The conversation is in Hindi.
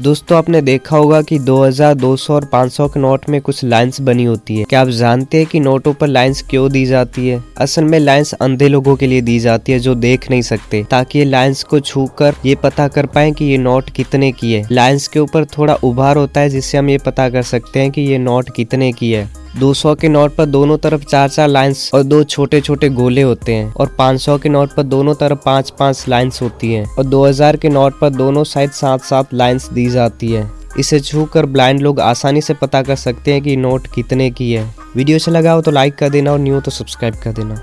दोस्तों आपने देखा होगा कि 2000, 200 और 500 के नोट में कुछ लाइंस बनी होती है। क्या आप जानते हैं कि नोटों पर लाइंस क्यों दी जाती है? असल में लाइंस अंधे लोगों के लिए दी जाती है जो देख नहीं सकते ताकि ये लाइंस को छूकर ये पता कर पाए कि ये नोट कितने की है। लाइंस के ऊपर थोड़ा उभार होता है जिससे हम ये पता कर सकते हैं की ये नोट कितने की है। 200 के नोट पर दोनों तरफ़ चार चार लाइंस और दो छोटे छोटे गोले होते हैं और 500 के नोट पर दोनों तरफ़ पाँच पाँच लाइंस होती हैं और 2000 के नोट पर दोनों साइड सात सात लाइंस दी जाती है। इसे छू कर ब्लाइंड लोग आसानी से पता कर सकते हैं कि नोट कितने की है। वीडियो अच्छा लगा हो तो लाइक कर देना और न्यू तो सब्सक्राइब कर देना।